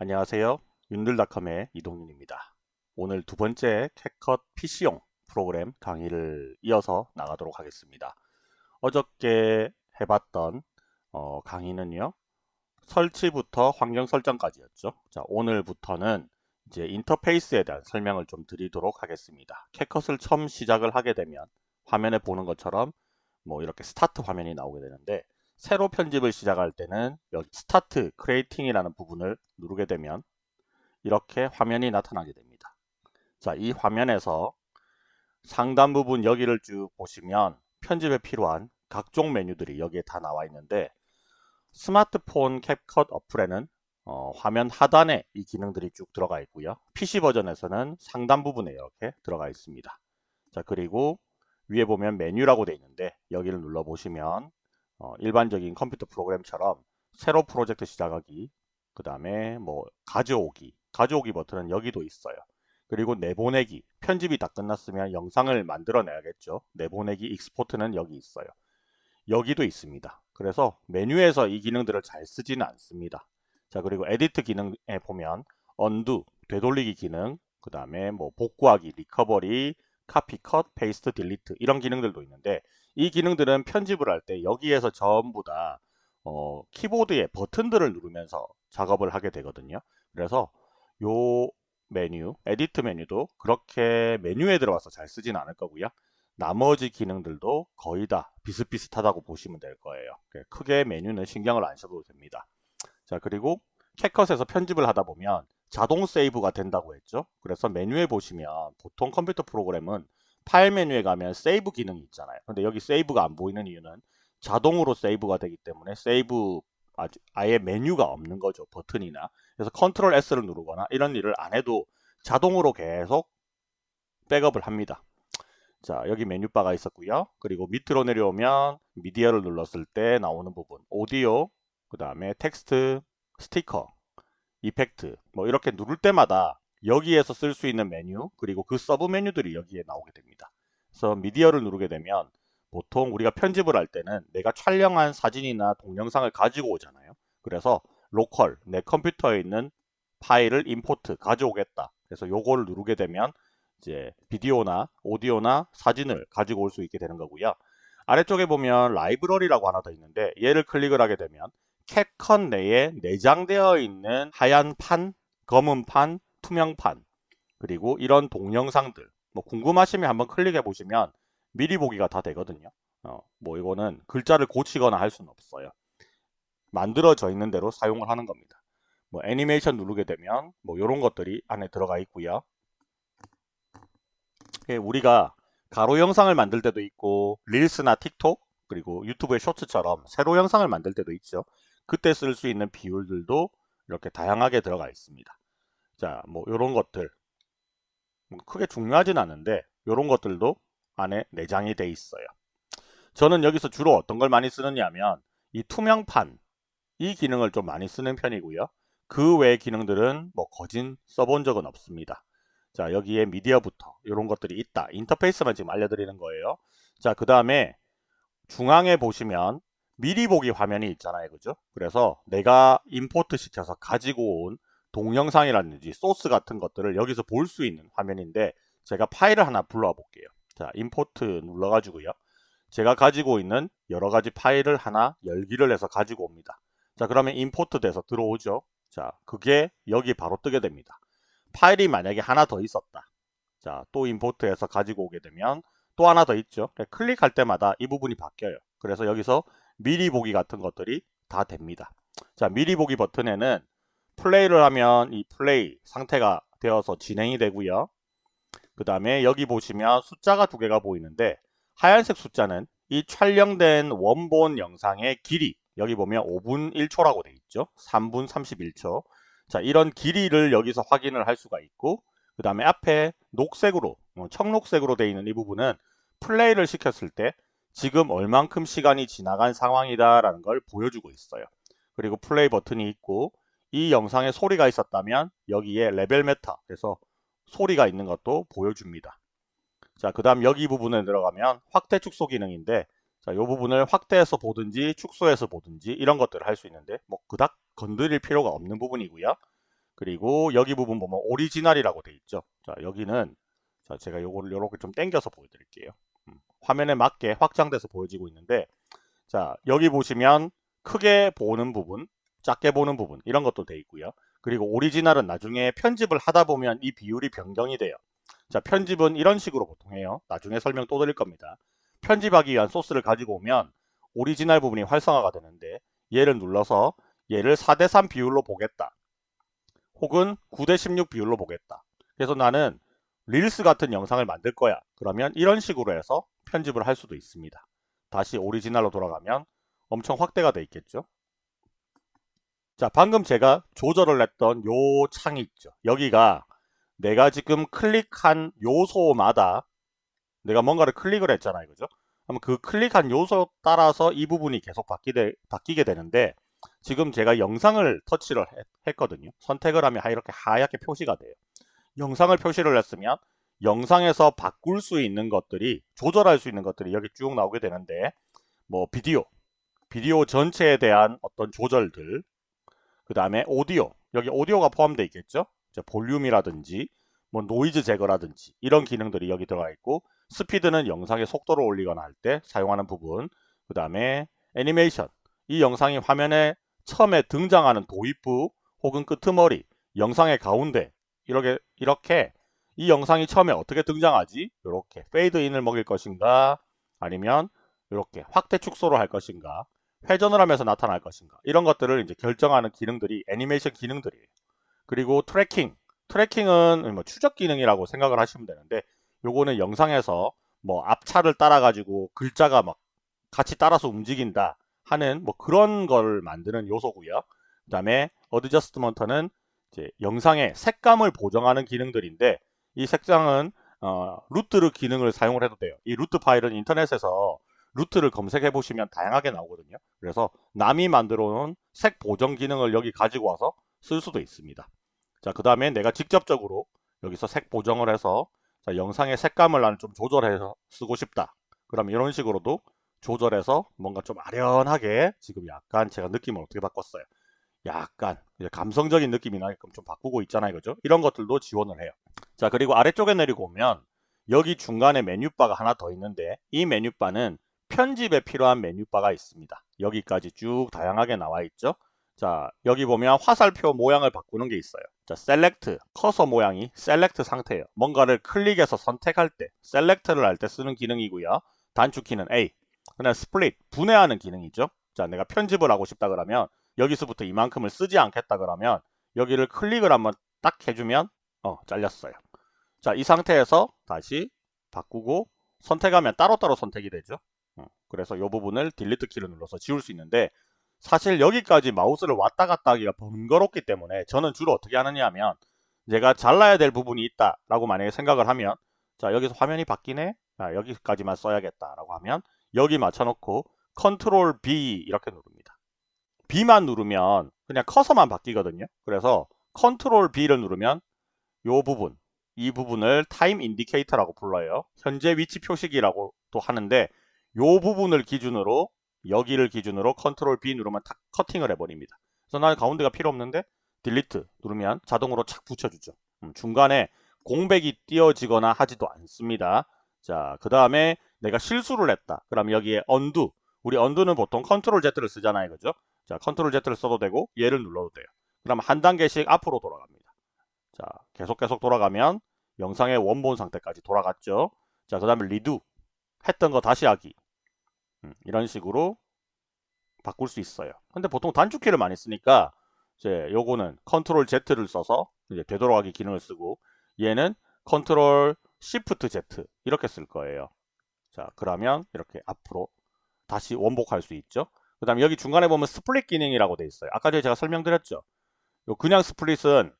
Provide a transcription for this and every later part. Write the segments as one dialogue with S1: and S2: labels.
S1: 안녕하세요. 윤들닷컴의 이동윤입니다. 오늘 두 번째 캣컷 PC용 프로그램 강의를 이어서 나가도록 하겠습니다. 어저께 해봤던 어, 강의는요. 설치부터 환경 설정까지였죠. 자, 오늘부터는 이제 인터페이스에 대한 설명을 좀 드리도록 하겠습니다. 캣컷을 처음 시작을 하게 되면 화면에 보는 것처럼 뭐 이렇게 스타트 화면이 나오게 되는데 새로 편집을 시작할 때는 여기 start creating이라는 부분을 누르게 되면 이렇게 화면이 나타나게 됩니다. 자, 이 화면에서 상단 부분 여기를 쭉 보시면 편집에 필요한 각종 메뉴들이 여기에 다 나와 있는데 스마트폰 캡컷 어플에는 어, 화면 하단에 이 기능들이 쭉 들어가 있고요. PC 버전에서는 상단 부분에 이렇게 들어가 있습니다. 자 그리고 위에 보면 메뉴라고 되어 있는데 여기를 눌러 보시면 어, 일반적인 컴퓨터 프로그램처럼 새로 프로젝트 시작하기 그 다음에 뭐 가져오기 가져오기 버튼은 여기도 있어요. 그리고 내보내기 편집이 다 끝났으면 영상을 만들어 내야겠죠. 내보내기 export는 여기 있어요. 여기도 있습니다. 그래서 메뉴에서 이 기능들을 잘 쓰지는 않습니다. 자 그리고 edit 기능에 보면 undo 되돌리기 기능 그 다음에 뭐 복구하기 recovery copy cut paste delete 이런 기능들도 있는데 이 기능들은 편집을 할 때 여기에서 전부 다 어, 키보드의 버튼들을 누르면서 작업을 하게 되거든요. 그래서 요 메뉴, edit 메뉴도 그렇게 메뉴에 들어가서 잘 쓰진 않을 거고요. 나머지 기능들도 거의 다 비슷비슷하다고 보시면 될 거예요. 크게 메뉴는 신경을 안 써도 됩니다. 자 그리고 CapCut에서 편집을 하다 보면 자동 save가 된다고 했죠. 그래서 메뉴에 보시면 보통 컴퓨터 프로그램은 파일 메뉴에 가면 save 기능이 있잖아요. 근데 여기 save가 안 보이는 이유는 자동으로 save가 되기 때문에 save 아예 메뉴가 없는 거죠. 버튼이나. 그래서 컨트롤 S를 누르거나 이런 일을 안 해도 자동으로 계속 백업을 합니다. 자 여기 메뉴바가 있었고요. 그리고 밑으로 내려오면 미디어를 눌렀을 때 나오는 부분 오디오 그 다음에 텍스트 스티커 effect 뭐 이렇게 누를 때마다 여기에서 쓸 수 있는 메뉴 그리고 그 서브 메뉴들이 여기에 나오게 됩니다. 그래서 미디어를 누르게 되면 보통 우리가 편집을 할 때는 내가 촬영한 사진이나 동영상을 가지고 오잖아요. 그래서 로컬 내 컴퓨터에 있는 파일을 import 가져오겠다. 그래서 요거를 누르게 되면 이제 비디오나 오디오나 사진을 가지고 올 수 있게 되는 거고요. 아래쪽에 보면 라이브러리라고 하나 더 있는데 얘를 클릭을 하게 되면 캡컷 내에 내장되어 있는 하얀 판, 검은 판, 투명판 그리고 이런 동영상들 뭐 궁금하시면 한번 클릭해 보시면 미리 보기가 다 되거든요. 어, 뭐 이거는 글자를 고치거나 할 수는 없어요. 만들어져 있는 대로 사용을 하는 겁니다. 뭐 애니메이션 누르게 되면 뭐 이런 것들이 안에 들어가 있고요. 예, 우리가 가로 영상을 만들 때도 있고 릴스나 틱톡 그리고 유튜브의 쇼츠처럼 세로 영상을 만들 때도 있죠. 그때 쓸 수 있는 비율들도 이렇게 다양하게 들어가 있습니다 자, 뭐 이런 것들 뭐 크게 중요하진 않은데 이런 것들도 안에 내장이 돼 있어요. 저는 여기서 주로 어떤 걸 많이 쓰느냐 하면 이 투명판 이 기능을 좀 많이 쓰는 편이고요. 그 외의 기능들은 뭐 거진 써본 적은 없습니다. 자 여기에 미디어부터 이런 것들이 있다. 인터페이스만 지금 알려드리는 거예요. 자 그 다음에 중앙에 보시면 미리 보기 화면이 있잖아요. 그죠? 그래서 내가 import 시켜서 가지고 온 동영상이라든지 소스 같은 것들을 여기서 볼 수 있는 화면인데 제가 파일을 하나 불러와 볼게요. 자, import 눌러가지고요. 제가 가지고 있는 여러 가지 파일을 하나 열기를 해서 가지고 옵니다. 자, 그러면 import 돼서 들어오죠. 자, 그게 여기 바로 뜨게 됩니다. 파일이 만약에 하나 더 있었다. 자, 또 임포트해서 가지고 오게 되면 또 하나 더 있죠. 클릭할 때마다 이 부분이 바뀌어요. 그래서 여기서 미리 보기 같은 것들이 다 됩니다. 자, 미리 보기 버튼에는 플레이를 하면 이 플레이 상태가 되어서 진행이 되고요. 그 다음에 여기 보시면 숫자가 두 개가 보이는데 하얀색 숫자는 이 촬영된 원본 영상의 길이 여기 보면 5분 1초라고 돼 있죠. 3분 31초 자 이런 길이를 여기서 확인을 할 수가 있고 그 다음에 앞에 녹색으로 어, 청록색으로 되어 있는 이 부분은 플레이를 시켰을 때 지금 얼만큼 시간이 지나간 상황이다 라는 걸 보여주고 있어요. 그리고 플레이 버튼이 있고 이 영상에 소리가 있었다면 여기에 level meter 그래서 소리가 있는 것도 보여줍니다. 자, 그 다음 여기 부분에 들어가면 확대 축소 기능인데 자, 이 부분을 확대해서 보든지 축소해서 보든지 이런 것들을 할 수 있는데 뭐 그닥 건드릴 필요가 없는 부분이고요. 그리고 여기 부분 보면 오리지널이라고 돼 있죠. 자, 여기는 자, 제가 요거를 요렇게 좀 당겨서 보여드릴게요. 음, 화면에 맞게 확장돼서 보여지고 있는데 자, 여기 보시면 크게 보는 부분, 작게 보는 부분 이런 것도 돼 있고요. 그리고 오리지널은 나중에 편집을 하다 보면 이 비율이 변경이 돼요. 자, 편집은 이런 식으로 보통 해요. 나중에 설명 또 드릴 겁니다. 편집하기 위한 소스를 가지고 오면 오리지널 부분이 활성화가 되는데 얘를 눌러서 얘를 4대3 비율로 보겠다. 혹은 9대16 비율로 보겠다. 그래서 나는 릴스 같은 영상을 만들 거야. 그러면 이런 식으로 해서 편집을 할 수도 있습니다. 다시 오리지널로 돌아가면 엄청 확대가 돼 있겠죠. 자 방금 제가 조절을 했던 요 창이 있죠. 여기가 내가 지금 클릭한 요소마다 내가 뭔가를 클릭을 했잖아요. 그죠? 그럼 그 클릭한 요소 따라서 이 부분이 계속 바뀌되, 바뀌게 되는데 지금 제가 영상을 터치를 했, 거든요 선택을 하면 이렇게 하얗게 표시가 돼요. 영상을 표시를 했으면 영상에서 바꿀 수 있는 것들이 조절할 수 있는 것들이 여기 쭉 나오게 되는데 뭐 비디오 비디오 전체에 대한 어떤 조절들 그 다음에 오디오. 여기 오디오가 포함되어 있겠죠? 볼륨이라든지 뭐 노이즈 제거라든지 이런 기능들이 여기 들어가 있고 스피드는 영상의 속도를 올리거나 할 때 사용하는 부분 그 다음에 애니메이션. 이 영상이 화면에 처음에 등장하는 도입부 혹은 끄트머리 영상의 가운데 이렇게 이렇게 이 영상이 처음에 어떻게 등장하지? 이렇게 페이드인을 먹일 것인가? 아니면 이렇게 확대 축소를 할 것인가 회전을 하면서 나타날 것인가 이런 것들을 이제 결정하는 기능들이 애니메이션 기능들이에요. 그리고 tracking tracking은 뭐 추적 기능이라고 생각을 하시면 되는데 요거는 영상에서 뭐 앞차를 따라 가지고 글자가 막 같이 따라서 움직인다 하는 뭐 그런 걸 만드는 요소고요. 그 다음에 adjustment는 이제 영상의 색감을 보정하는 기능들인데 이 색상은 어, LUT를 기능을 사용을 해도 돼요. 이 LUT 파일은 인터넷에서 LUT를 검색해 보시면 다양하게 나오거든요. 그래서 남이 만들어 놓은 색 보정 기능을 여기 가지고 와서 쓸 수도 있습니다. 자, 그 다음에 내가 직접적으로 여기서 색 보정을 해서 자, 영상의 색감을 나는 좀 조절해서 쓰고 싶다. 그럼 이런 식으로도 조절해서 뭔가 좀 아련하게 지금 약간 제가 느낌을 어떻게 바꿨어요. 약간 감성적인 느낌이 나게끔 좀 바꾸고 있잖아요. 그죠? 이런 것들도 지원을 해요. 자, 그리고 아래쪽에 내리고 오면 여기 중간에 메뉴바가 하나 더 있는데 이 메뉴바는 편집에 필요한 메뉴바가 있습니다. 여기까지 쭉 다양하게 나와 있죠. 자, 여기 보면 화살표 모양을 바꾸는 게 있어요. 자, select, 커서 모양이 select 상태예요. 뭔가를 클릭해서 선택할 때, select를 할 때 쓰는 기능이고요. 단축키는 A. 그다음 split, 분해하는 기능이죠. 자, 내가 편집을 하고 싶다 그러면 여기서부터 이만큼을 쓰지 않겠다 그러면 여기를 클릭을 한번 딱 해주면 어, 잘렸어요. 자, 이 상태에서 다시 바꾸고 선택하면 따로따로 선택이 되죠. 어, 그래서 이 부분을 delete 키를 눌러서 지울 수 있는데 사실 여기까지 마우스를 왔다 갔다 하기가 번거롭기 때문에 저는 주로 어떻게 하느냐 하면 제가 잘라야 될 부분이 있다 라고 만약에 생각을 하면 자 여기서 화면이 바뀌네. 자, 여기까지만 써야겠다 라고 하면 여기 맞춰놓고 컨트롤 B 이렇게 누릅니다. B만 누르면 그냥 커서만 바뀌거든요. 그래서 컨트롤 B를 누르면 이 부분 이 부분을 time indicator라고 불러요. 현재 위치 표시기라고 또 하는데 이 부분을 기준으로 여기를 기준으로 컨트롤 B 누르면 탁 커팅을 해버립니다. 그래서 나는 가운데가 필요 없는데 delete 누르면 자동으로 착 붙여주죠. 음, 중간에 공백이 띄어지거나 하지도 않습니다. 자, 그 다음에 내가 실수를 했다. 그럼 여기에 undo. 우리 undo는 보통 컨트롤 Z를 쓰잖아요. 그죠? 자, 컨트롤 Z를 써도 되고 얘를 눌러도 돼요. 그럼 한 단계씩 앞으로 돌아갑니다. 자, 계속 계속 돌아가면 영상의 원본 상태까지 돌아갔죠. 자, 그 다음에 redo. 했던 거 다시 하기. 음, 이런 식으로 바꿀 수 있어요. 근데 보통 단축키를 많이 쓰니까 이제 요거는 컨트롤 Z를 써서 이제 되돌아가기 기능을 쓰고 얘는 컨트롤 시프트 Z 이렇게 쓸 거예요. 자 그러면 이렇게 앞으로 다시 원복할 수 있죠. 그 다음에 여기 중간에 보면 split 기능이라고 돼 있어요. 아까 전에 제가 설명드렸죠. 요 그냥 split은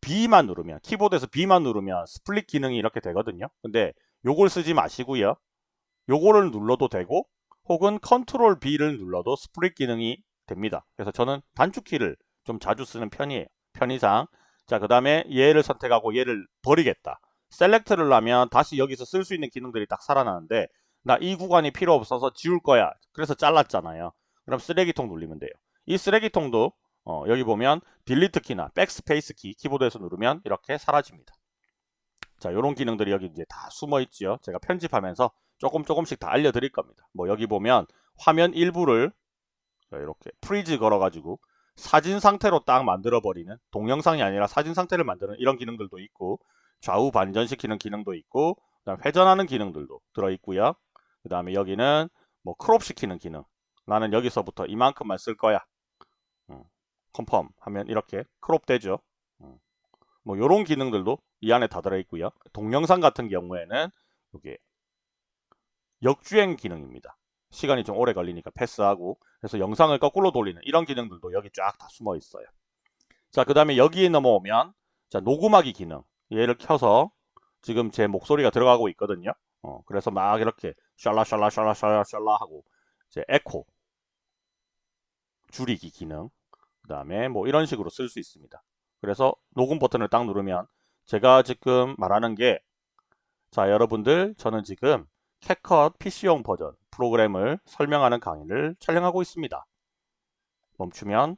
S1: B만 누르면 키보드에서 B만 누르면 split 기능이 이렇게 되거든요. 근데 요걸 쓰지 마시고요. 요거를 눌러도 되고 혹은 컨트롤 B를 눌러도 split 기능이 됩니다. 그래서 저는 단축키를 좀 자주 쓰는 편이에요. 편의상. 자, 그 다음에 얘를 선택하고 얘를 버리겠다. select를 하면 다시 여기서 쓸 수 있는 기능들이 딱 살아나는데 나 이 구간이 필요 없어서 지울 거야. 그래서 잘랐잖아요. 그럼 쓰레기통 눌리면 돼요. 이 쓰레기통도 어, 여기 보면 delete 키나 백스페이스 키 키보드에서 누르면 이렇게 사라집니다. 자, 이런 기능들이 여기 이제 다 숨어 있죠. 제가 편집하면서 조금 조금씩 다 알려드릴 겁니다. 뭐 여기 보면 화면 일부를 이렇게 freeze 걸어가지고 사진 상태로 딱 만들어 버리는 동영상이 아니라 사진 상태를 만드는 이런 기능들도 있고 좌우 반전시키는 기능도 있고 그다음 회전하는 기능들도 들어 있고요. 그 다음에 여기는 뭐 crop 시키는 기능 나는 여기서부터 이만큼만 쓸 거야. 음, confirm 하면 이렇게 crop 되죠. 음, 뭐 이런 기능들도 이 안에 다 들어 있고요. 동영상 같은 경우에는 이게 역주행 기능입니다. 시간이 좀 오래 걸리니까 패스하고 그래서 영상을 거꾸로 돌리는 이런 기능들도 여기 쫙 다 숨어 있어요. 자, 그 다음에 여기에 넘어오면 자 녹음하기 기능 얘를 켜서 지금 제 목소리가 들어가고 있거든요. 어, 그래서 막 이렇게 샬라 샬라 샬라 샬라 샬라 하고 이제 에코 줄이기 기능 그 다음에 뭐 이런 식으로 쓸 수 있습니다. 그래서 녹음 버튼을 딱 누르면 제가 지금 말하는 게 자 여러분들 저는 지금 캣컷 PC용 버전 프로그램을 설명하는 강의를 촬영하고 있습니다. 멈추면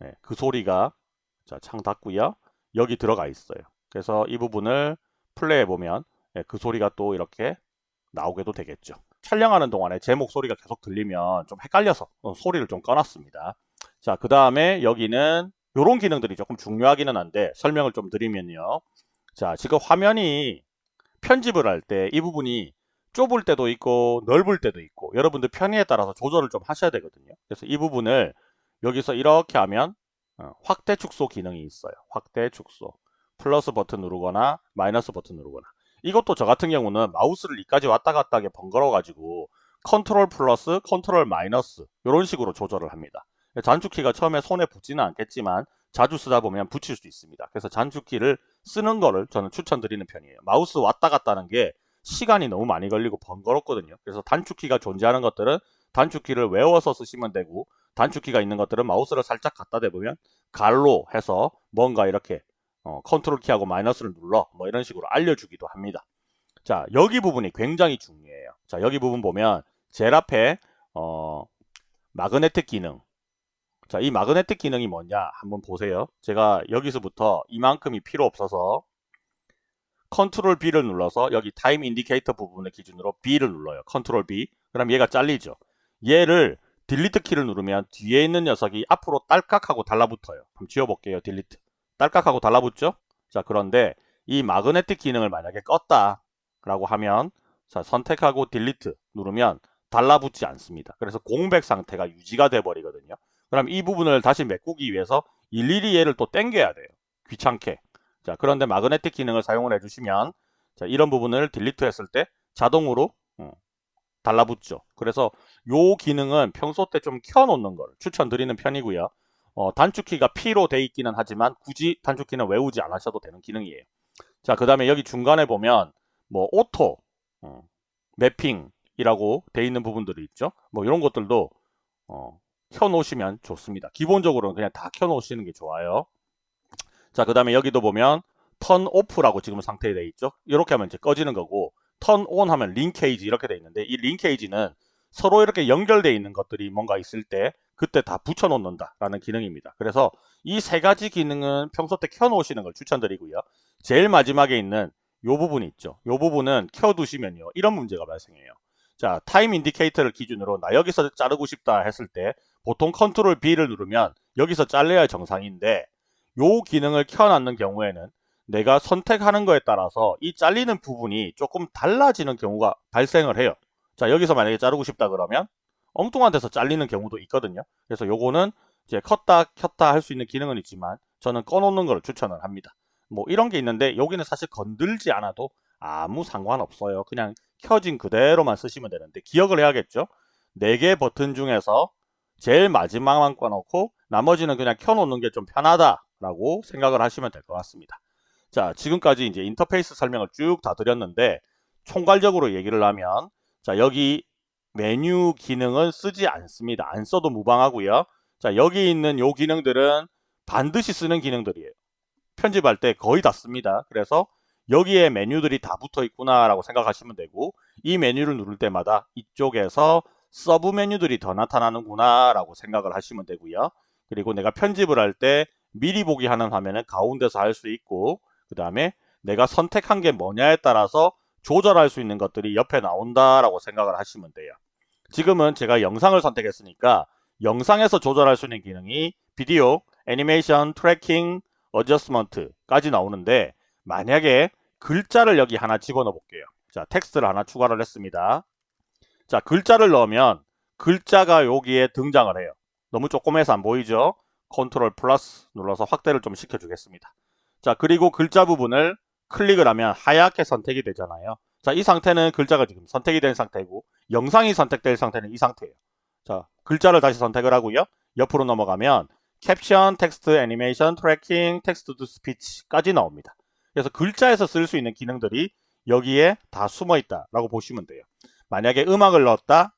S1: 네, 그 소리가 자, 창 닫고요. 여기 들어가 있어요. 그래서 이 부분을 플레이해 보면 네, 그 소리가 또 이렇게 나오게도 되겠죠. 촬영하는 동안에 제 목소리가 계속 들리면 좀 헷갈려서 어, 소리를 좀 꺼놨습니다. 자, 그 다음에 여기는 이런 기능들이 조금 중요하기는 한데 설명을 좀 드리면요. 자, 지금 화면이 편집을 할 때 이 부분이 좁을 때도 있고 넓을 때도 있고 여러분들 편의에 따라서 조절을 좀 하셔야 되거든요. 그래서 이 부분을 여기서 이렇게 하면 어, 확대 축소 기능이 있어요. 확대 축소. 플러스 버튼 누르거나 마이너스 버튼 누르거나 이것도 저 같은 경우는 마우스를 이까지 왔다 갔다 하게 번거로워 가지고 컨트롤 플러스 컨트롤 마이너스 이런 식으로 조절을 합니다. 단축키가 처음에 손에 붙지는 않겠지만 자주 쓰다 보면 붙일 수 있습니다. 그래서 단축키를 쓰는 거를 저는 추천드리는 편이에요. 마우스 왔다 갔다 하는 게 시간이 너무 많이 걸리고 번거롭거든요. 그래서 단축키가 존재하는 것들은 단축키를 외워서 쓰시면 되고 단축키가 있는 것들은 마우스를 살짝 갖다 대보면 괄호 해서 뭔가 이렇게 어, 컨트롤 키하고 마이너스를 눌러 뭐 이런 식으로 알려주기도 합니다. 자 여기 부분이 굉장히 중요해요. 자 여기 부분 보면 제일 앞에 어, magnetic 기능 자 이 magnetic 기능이 뭐냐 한번 보세요. 제가 여기서부터 이만큼이 필요 없어서 컨트롤 B를 눌러서 여기 time indicator 부분을 기준으로 B를 눌러요. 컨트롤 B. 그럼 얘가 잘리죠. 얘를 delete 키를 누르면 뒤에 있는 녀석이 앞으로 딸깍하고 달라붙어요. 한번 지워볼게요. delete. 딸깍하고 달라붙죠? 자 그런데 이 magnetic 기능을 만약에 껐다 라고 하면 자 선택하고 delete 누르면 달라붙지 않습니다. 그래서 공백 상태가 유지가 돼 버리거든요. 그럼 이 부분을 다시 메꾸기 위해서 일일이 얘를 또 땡겨야 돼요. 귀찮게. 자, 그런데 magnetic 기능을 사용을 해주시면 자, 이런 부분을 delete 했을 때 자동으로 어, 달라붙죠. 그래서 요 기능은 평소 때 좀 켜놓는 걸 추천드리는 편이고요. 어, 단축키가 P로 돼 있기는 하지만 굳이 단축키는 외우지 않으셔도 되는 기능이에요. 자, 그 다음에 여기 중간에 보면 뭐 auto, 어, mapping이라고 돼 있는 부분들이 있죠. 뭐 이런 것들도 어, 켜놓으시면 좋습니다. 기본적으로는 그냥 다 켜놓으시는 게 좋아요. 자, 그 다음에 여기도 보면 turn off라고 지금 상태에 돼 있죠. 이렇게 하면 이제 꺼지는 거고 turn on 하면 linkage 이렇게 돼 있는데 이 linkage는 서로 이렇게 연결되어 있는 것들이 뭔가 있을 때 그때 다 붙여 놓는다 라는 기능입니다. 그래서 이 세 가지 기능은 평소 때 켜 놓으시는 걸 추천드리고요. 제일 마지막에 있는 이 부분이 있죠. 이 부분은 켜 두시면요. 이런 문제가 발생해요. 자, time indicator를 기준으로 나 여기서 자르고 싶다 했을 때 보통 컨트롤 B를 누르면 여기서 잘려야 정상인데 요 기능을 켜놨는 경우에는 내가 선택하는 거에 따라서 이 잘리는 부분이 조금 달라지는 경우가 발생을 해요. 자 여기서 만약에 자르고 싶다 그러면 엉뚱한 데서 잘리는 경우도 있거든요. 그래서 요거는 이제 컸다 켰다 할 수 있는 기능은 있지만 저는 꺼놓는 걸 추천을 합니다. 뭐 이런 게 있는데 여기는 사실 건들지 않아도 아무 상관없어요. 그냥 켜진 그대로만 쓰시면 되는데 기억을 해야겠죠. 4개 버튼 중에서 제일 마지막만 꺼놓고 나머지는 그냥 켜놓는 게 좀 편하다 라고 생각을 하시면 될 것 같습니다. 자, 지금까지 이제 인터페이스 설명을 쭉 다 드렸는데 총괄적으로 얘기를 하면 자, 여기 메뉴 기능은 쓰지 않습니다. 안 써도 무방하고요. 자, 여기 있는 요 기능들은 반드시 쓰는 기능들이에요. 편집할 때 거의 다 씁니다. 그래서 여기에 메뉴들이 다 붙어 있구나 라고 생각하시면 되고 이 메뉴를 누를 때마다 이쪽에서 sub 메뉴들이 더 나타나는구나 라고 생각을 하시면 되고요. 그리고 내가 편집을 할 때 미리 보기 하는 화면은 가운데서 할 수 있고 그 다음에 내가 선택한 게 뭐냐에 따라서 조절할 수 있는 것들이 옆에 나온다라고 생각을 하시면 돼요. 지금은 제가 영상을 선택했으니까 영상에서 조절할 수 있는 기능이 비디오, 애니메이션, tracking, adjustment까지 나오는데 만약에 글자를 여기 하나 집어넣어 볼게요. 자, 텍스트를 하나 추가를 했습니다. 자, 글자를 넣으면 글자가 여기에 등장을 해요. 너무 조그매서 안 보이죠? 컨트롤 플러스 눌러서 확대를 좀 시켜주겠습니다. 자, 그리고 글자 부분을 클릭을 하면 하얗게 선택이 되잖아요. 자, 이 상태는 글자가 지금 선택이 된 상태고 영상이 선택될 상태는 이 상태예요. 자, 글자를 다시 선택을 하고요. 옆으로 넘어가면 캡션, 텍스트, 애니메이션, tracking, text to speech까지 나옵니다. 그래서 글자에서 쓸 수 있는 기능들이 여기에 다 숨어 있다라고 보시면 돼요. 만약에 음악을 넣었다.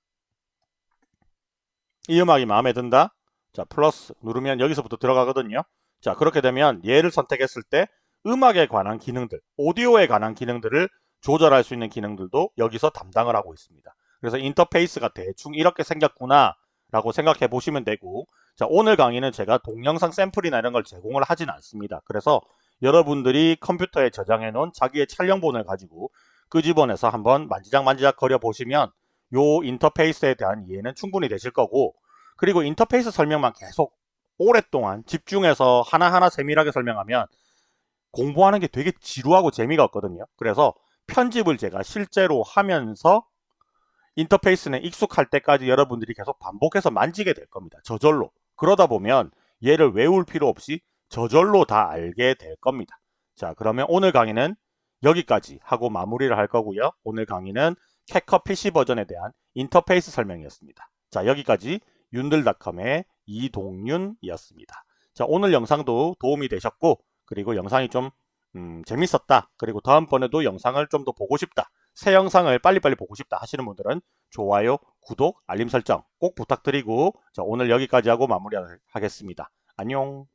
S1: 이 음악이 마음에 든다. 자, 플러스 누르면 여기서부터 들어가거든요. 자, 그렇게 되면 얘를 선택했을 때 음악에 관한 기능들, 오디오에 관한 기능들을 조절할 수 있는 기능들도 여기서 담당을 하고 있습니다. 그래서 인터페이스가 대충 이렇게 생겼구나 라고 생각해 보시면 되고 자 오늘 강의는 제가 동영상 샘플이나 이런 걸 제공을 하진 않습니다. 그래서 여러분들이 컴퓨터에 저장해 놓은 자기의 촬영본을 가지고 끄집어내서 한번 만지작 만지작 거려 보시면 요 인터페이스에 대한 이해는 충분히 되실 거고 그리고 인터페이스 설명만 계속 오랫동안 집중해서 하나하나 세밀하게 설명하면 공부하는 게 되게 지루하고 재미가 없거든요. 그래서 편집을 제가 실제로 하면서 인터페이스는 익숙할 때까지 여러분들이 계속 반복해서 만지게 될 겁니다. 저절로. 그러다 보면 얘를 외울 필요 없이 저절로 다 알게 될 겁니다. 자 그러면 오늘 강의는 여기까지 하고 마무리를 할 거고요. 오늘 강의는 캐커 PC 버전에 대한 인터페이스 설명이었습니다. 자 여기까지 윤들닷컴의 이동윤이었습니다. 자 오늘 영상도 도움이 되셨고 그리고 영상이 좀 음, 재밌었다. 그리고 다음번에도 영상을 좀 더 보고 싶다. 새 영상을 빨리빨리 보고 싶다 하시는 분들은 좋아요, 구독, 알림 설정 꼭 부탁드리고 자, 오늘 여기까지 하고 마무리하겠습니다. 안녕